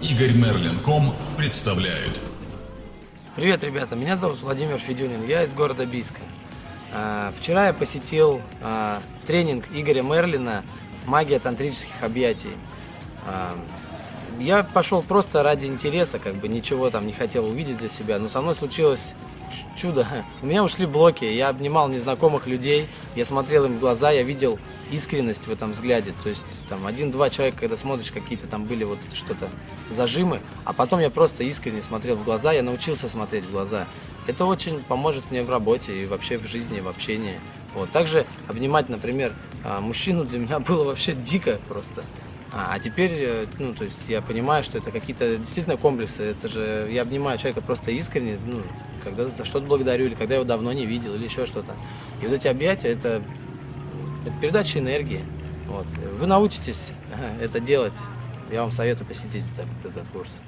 Игорь Мерлин.ком представляет. Привет, ребята, меня зовут Владимир Федюнин, я из города Бийска. А, Вчера я посетил а, тренинг Игоря Мерлина «Магия тантрических объятий». Я пошел просто ради интереса, как бы ничего там не хотел увидеть для себя, но со мной случилось чудо. У меня ушли блоки, я обнимал незнакомых людей, я смотрел им в глаза, я видел искренность в этом взгляде. То есть там один-два человека, когда смотришь, какие-то там были вот что-то зажимы, а потом я просто искренне смотрел в глаза, я научился смотреть в глаза. Это очень поможет мне в работе и вообще в жизни, в общении. Вот. Также обнимать, например, а, мужчину для меня было вообще дико просто. А, а теперь, э, ну, то есть я понимаю, что это какие-то действительно комплексы. Это же я обнимаю человека просто искренне, ну, когда за что-то благодарю, или когда я его давно не видел, или еще что-то. И вот эти объятия это, это передача энергии. Вот. Вы научитесь это делать. Я вам советую посетить этот, этот курс.